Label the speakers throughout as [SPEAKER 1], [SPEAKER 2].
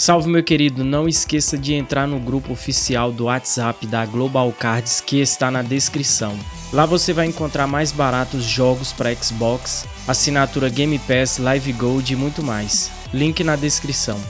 [SPEAKER 1] Salve meu querido, não esqueça de entrar no grupo oficial do WhatsApp da Global Cards que está na descrição. Lá você vai encontrar mais baratos jogos para Xbox, assinatura Game Pass, Live Gold e muito mais. Link na descrição.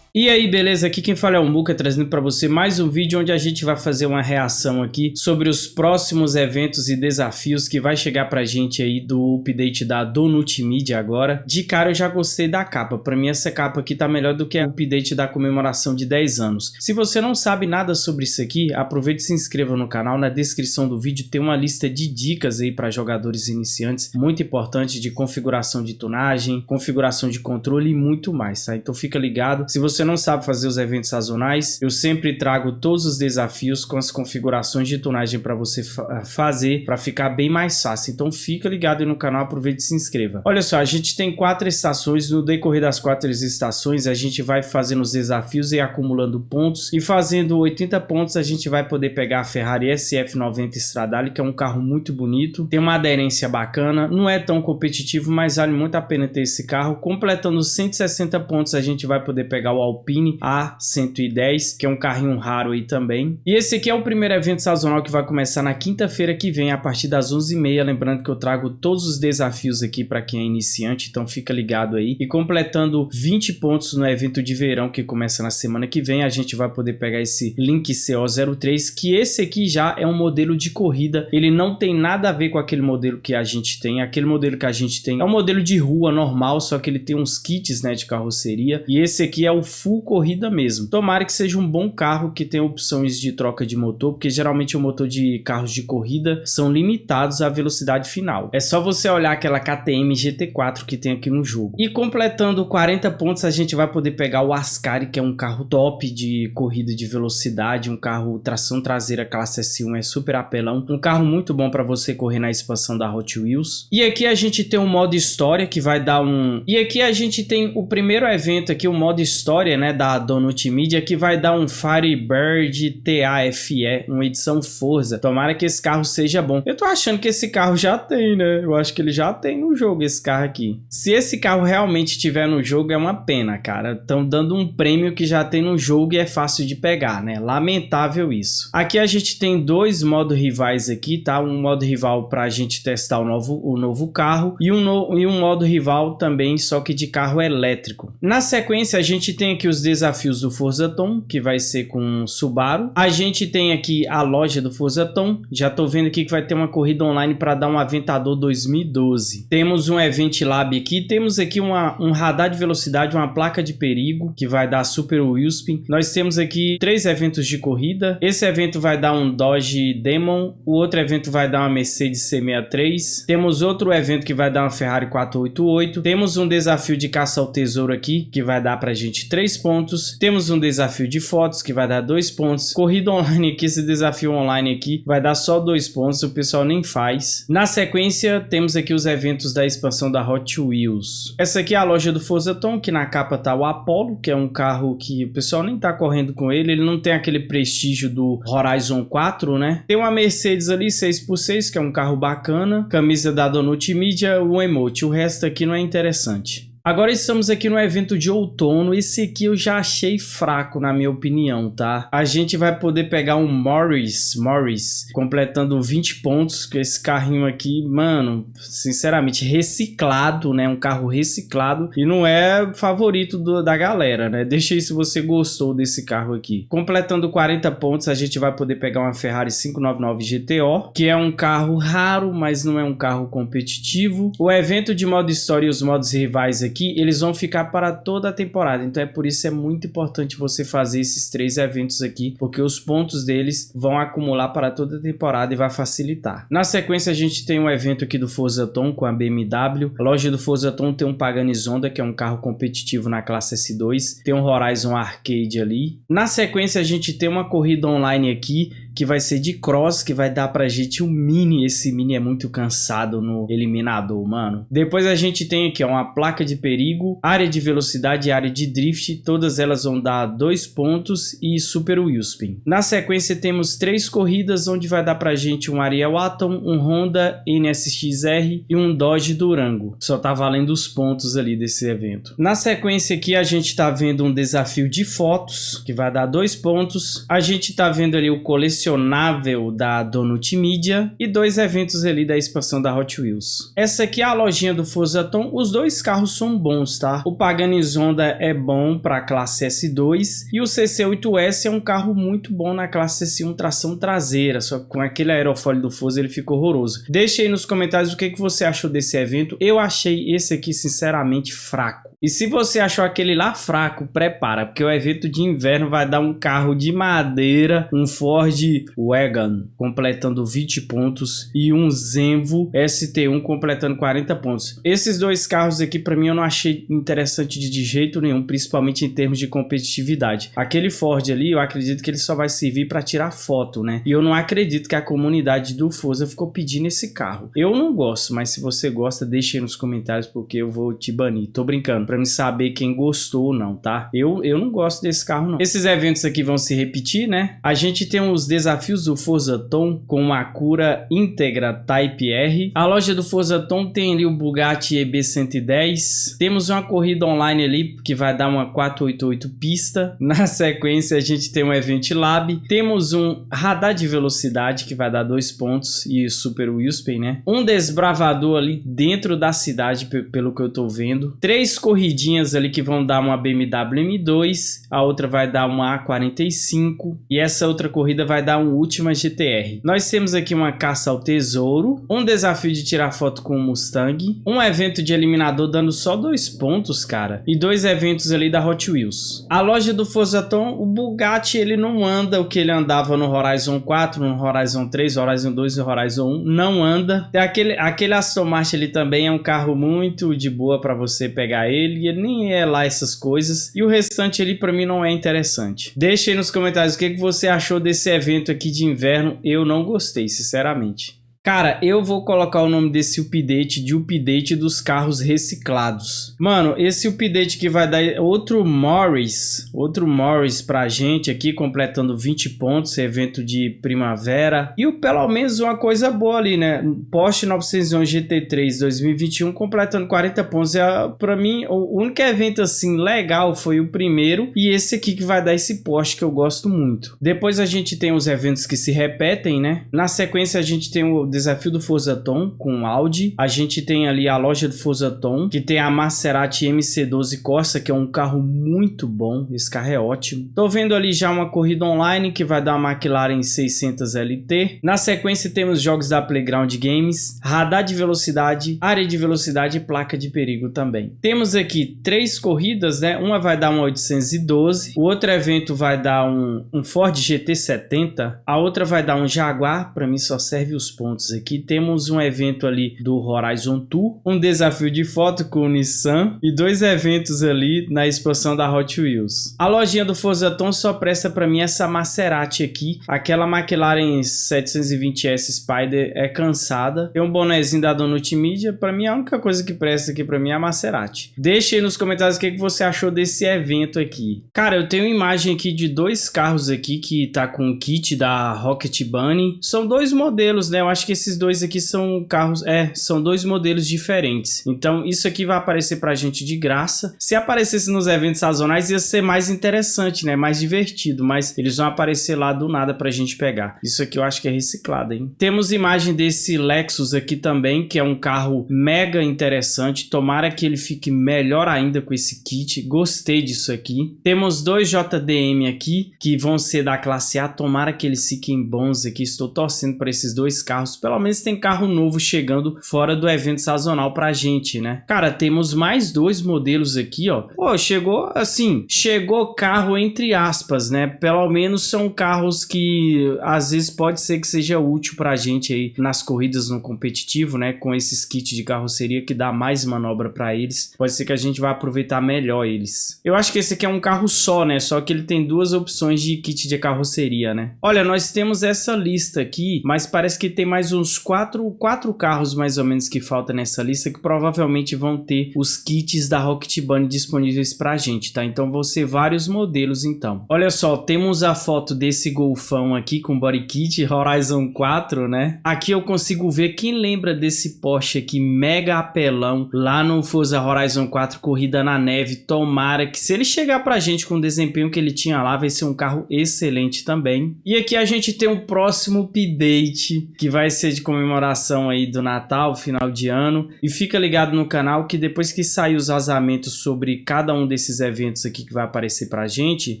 [SPEAKER 1] E aí, beleza? Aqui quem fala é o Muka, trazendo para você mais um vídeo onde a gente vai fazer uma reação aqui sobre os próximos eventos e desafios que vai chegar pra gente aí do update da Donut Media agora. De cara eu já gostei da capa, pra mim essa capa aqui tá melhor do que o update da comemoração de 10 anos. Se você não sabe nada sobre isso aqui, aproveite e se inscreva no canal, na descrição do vídeo tem uma lista de dicas aí para jogadores iniciantes, muito importante de configuração de tunagem, configuração de controle e muito mais, tá? Então fica ligado, se você você não sabe fazer os eventos sazonais, eu sempre trago todos os desafios com as configurações de tunagem para você fa ah, fazer, para ficar bem mais fácil. Então fica ligado aí no canal, aproveite e se inscreva. Olha só, a gente tem quatro estações, no decorrer das quatro estações a gente vai fazendo os desafios e acumulando pontos, e fazendo 80 pontos a gente vai poder pegar a Ferrari SF90 Stradale, que é um carro muito bonito, tem uma aderência bacana, não é tão competitivo, mas vale muito a pena ter esse carro. Completando 160 pontos a gente vai poder pegar o Alpine A110, que é um carrinho raro aí também. E esse aqui é o primeiro evento sazonal que vai começar na quinta-feira que vem, a partir das 11h30. Lembrando que eu trago todos os desafios aqui para quem é iniciante, então fica ligado aí. E completando 20 pontos no evento de verão que começa na semana que vem, a gente vai poder pegar esse Link CO03, que esse aqui já é um modelo de corrida. Ele não tem nada a ver com aquele modelo que a gente tem. Aquele modelo que a gente tem é um modelo de rua normal, só que ele tem uns kits né, de carroceria. E esse aqui é o full corrida mesmo. Tomara que seja um bom carro que tenha opções de troca de motor, porque geralmente o motor de carros de corrida são limitados à velocidade final. É só você olhar aquela KTM GT4 que tem aqui no jogo. E completando 40 pontos, a gente vai poder pegar o Ascari, que é um carro top de corrida de velocidade, um carro tração traseira classe S1, é super apelão. Um carro muito bom para você correr na expansão da Hot Wheels. E aqui a gente tem um modo história que vai dar um... E aqui a gente tem o primeiro evento aqui, o modo história né, da Donut Media, que vai dar um Firebird TAFE, uma edição Forza. Tomara que esse carro seja bom. Eu tô achando que esse carro já tem, né? Eu acho que ele já tem no jogo, esse carro aqui. Se esse carro realmente tiver no jogo, é uma pena, cara. Estão dando um prêmio que já tem no jogo e é fácil de pegar, né? Lamentável isso. Aqui a gente tem dois modos rivais aqui, tá? Um modo rival pra gente testar o novo, o novo carro e um, no, e um modo rival também, só que de carro elétrico. Na sequência, a gente tem aqui os desafios do Forza Tom, que vai ser com Subaru. A gente tem aqui a loja do Forza Tom. Já tô vendo aqui que vai ter uma corrida online para dar um Aventador 2012. Temos um Event Lab aqui. Temos aqui uma, um radar de velocidade, uma placa de perigo, que vai dar Super Wheelspin. Nós temos aqui três eventos de corrida. Esse evento vai dar um Dodge Demon. O outro evento vai dar uma Mercedes C63. Temos outro evento que vai dar uma Ferrari 488. Temos um desafio de caça ao tesouro aqui, que vai dar pra gente três 3 pontos. Temos um desafio de fotos que vai dar 2 pontos. Corrida online aqui, esse desafio online aqui vai dar só 2 pontos, o pessoal nem faz. Na sequência, temos aqui os eventos da expansão da Hot Wheels. Essa aqui é a loja do Forza Tom, que na capa tá o Apollo, que é um carro que o pessoal nem tá correndo com ele, ele não tem aquele prestígio do Horizon 4, né? Tem uma Mercedes ali 6x6, que é um carro bacana, camisa da Donut Media, o emote, o resto aqui não é interessante. Agora estamos aqui no evento de outono, esse aqui eu já achei fraco na minha opinião, tá? A gente vai poder pegar um Morris, Morris, completando 20 pontos com esse carrinho aqui, mano, sinceramente, reciclado, né? Um carro reciclado e não é favorito do, da galera, né? Deixa aí se você gostou desse carro aqui. Completando 40 pontos, a gente vai poder pegar uma Ferrari 599 GTO, que é um carro raro, mas não é um carro competitivo. O evento de modo história e os modos rivais aqui aqui, eles vão ficar para toda a temporada. Então é por isso é muito importante você fazer esses três eventos aqui, porque os pontos deles vão acumular para toda a temporada e vai facilitar. Na sequência a gente tem um evento aqui do Forza Tom com a BMW. A loja do Forza Tom tem um Pagani Zonda, que é um carro competitivo na classe S2. Tem um Horizon Arcade ali. Na sequência a gente tem uma corrida online aqui, que vai ser de cross, que vai dar pra gente um mini. Esse mini é muito cansado no eliminador, mano. Depois a gente tem aqui ó, uma placa de perigo, área de velocidade e área de drift. Todas elas vão dar dois pontos e super wheelspin. Na sequência temos três corridas onde vai dar pra gente um Ariel Atom, um Honda NSX-R e um Dodge Durango. Só tá valendo os pontos ali desse evento. Na sequência aqui a gente tá vendo um desafio de fotos, que vai dar dois pontos. A gente tá vendo ali o colecionável da Donut Media e dois eventos ali da expansão da Hot Wheels. Essa aqui é a lojinha do Forzaton. Os dois carros são bons, tá? O Pagani Zonda é bom para classe S2 e o CC8S é um carro muito bom na classe S1 tração traseira, só que com aquele aerofólio do Forza ele ficou horroroso. Deixe aí nos comentários o que, que você achou desse evento. Eu achei esse aqui sinceramente fraco. E se você achou aquele lá fraco, prepara, porque o evento de inverno vai dar um carro de madeira, um Ford Wagon completando 20 pontos e um Zenvo ST1 completando 40 pontos. Esses dois carros aqui para mim eu não achei interessante de jeito nenhum, principalmente em termos de competitividade. Aquele Ford ali, eu acredito que ele só vai servir para tirar foto, né? E eu não acredito que a comunidade do Forza ficou pedindo esse carro. Eu não gosto, mas se você gosta, deixe aí nos comentários porque eu vou te banir. Tô brincando para me saber quem gostou ou não, tá? Eu, eu não gosto desse carro, não. Esses eventos aqui vão se repetir, né? A gente tem os desafios do Forza Tom com a cura íntegra Type R. A loja do Forza Tom tem ali o Bugatti EB110. Temos uma corrida online ali que vai dar uma 488 pista. Na sequência, a gente tem um Event Lab. Temos um radar de velocidade que vai dar dois pontos e Super Wheelspin, né? Um desbravador ali dentro da cidade, pelo que eu tô vendo. Três corridas corridinhas ali que vão dar uma BMW M2, a outra vai dar uma A45 e essa outra corrida vai dar um Ultima GTR. Nós temos aqui uma caça ao tesouro, um desafio de tirar foto com o Mustang, um evento de eliminador dando só dois pontos, cara, e dois eventos ali da Hot Wheels. A loja do Forzaton, o Bugatti, ele não anda o que ele andava no Horizon 4, no Horizon 3, Horizon 2 e Horizon 1, não anda. Aquele, aquele Aston Martin ali também é um carro muito de boa para você pegar ele, ele, nem é lá essas coisas. E o restante ali para mim não é interessante. Deixe aí nos comentários o que, que você achou desse evento aqui de inverno. Eu não gostei, sinceramente. Cara, eu vou colocar o nome desse update de update dos carros reciclados. Mano, esse update que vai dar outro Morris, outro Morris pra gente aqui, completando 20 pontos, evento de primavera. E pelo menos uma coisa boa ali, né? Porsche 911 GT3 2021 completando 40 pontos. É, pra mim, o único evento assim legal foi o primeiro e esse aqui que vai dar esse Porsche que eu gosto muito. Depois a gente tem os eventos que se repetem, né? Na sequência a gente tem o desafio do Forzaton com Audi. A gente tem ali a loja do Forzaton, que tem a Maserati MC12 Corsa, que é um carro muito bom. Esse carro é ótimo. Tô vendo ali já uma corrida online que vai dar uma McLaren 600 LT. Na sequência temos jogos da Playground Games, radar de velocidade, área de velocidade e placa de perigo também. Temos aqui três corridas, né? Uma vai dar uma 812, o outro evento vai dar um, um Ford GT70, a outra vai dar um Jaguar, para mim só serve os pontos aqui. Temos um evento ali do Horizon Tour, um desafio de foto com o Nissan e dois eventos ali na expansão da Hot Wheels. A lojinha do Forzaton só presta para mim essa Maserati aqui. Aquela McLaren 720S Spider é cansada. Tem um bonezinho da Donut Media. Para mim a única coisa que presta aqui para mim é a Maserati. Deixe aí nos comentários o que, que você achou desse evento aqui. Cara, eu tenho imagem aqui de dois carros aqui que tá com o kit da Rocket Bunny. São dois modelos, né? Eu acho que que esses dois aqui são carros, é, são dois modelos diferentes. Então isso aqui vai aparecer pra gente de graça. Se aparecesse nos eventos sazonais ia ser mais interessante, né? Mais divertido, mas eles vão aparecer lá do nada pra gente pegar. Isso aqui eu acho que é reciclado, hein? Temos imagem desse Lexus aqui também, que é um carro mega interessante. Tomara que ele fique melhor ainda com esse kit. Gostei disso aqui. Temos dois JDM aqui, que vão ser da classe A. Tomara que eles fiquem bons aqui. Estou torcendo para esses dois carros Pelo menos tem carro novo chegando fora do evento sazonal pra gente, né? Cara, temos mais dois modelos aqui, ó. Pô, chegou assim, chegou carro entre aspas, né? Pelo menos são carros que às vezes pode ser que seja útil pra gente aí nas corridas no competitivo, né? Com esses kits de carroceria que dá mais manobra pra eles. Pode ser que a gente vá aproveitar melhor eles. Eu acho que esse aqui é um carro só, né? Só que ele tem duas opções de kit de carroceria, né? Olha, nós temos essa lista aqui, mas parece que tem mais uns quatro, quatro carros mais ou menos que falta nessa lista que provavelmente vão ter os kits da Rocket Bunny disponíveis pra gente, tá? Então vão ser vários modelos então. Olha só, temos a foto desse Golfão aqui com body kit Horizon 4, né? Aqui eu consigo ver quem lembra desse Porsche aqui mega apelão lá no Forza Horizon 4 Corrida na Neve. Tomara que se ele chegar pra gente com o desempenho que ele tinha lá, vai ser um carro excelente também. E aqui a gente tem um próximo update que vai ser de comemoração aí do Natal, final de ano. E fica ligado no canal que depois que sair os vazamentos sobre cada um desses eventos aqui que vai aparecer pra gente,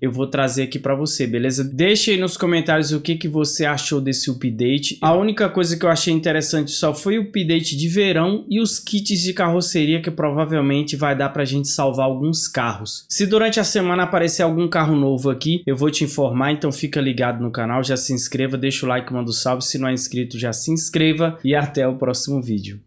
[SPEAKER 1] eu vou trazer aqui pra você, beleza? Deixa aí nos comentários o que, que você achou desse update. A única coisa que eu achei interessante só foi o update de verão e os kits de carroceria que provavelmente vai dar pra gente salvar alguns carros. Se durante a semana aparecer algum carro novo aqui, eu vou te informar, então fica ligado no canal, já se inscreva, deixa o like, manda um salve, se não é inscrito já se inscreva e até o próximo vídeo.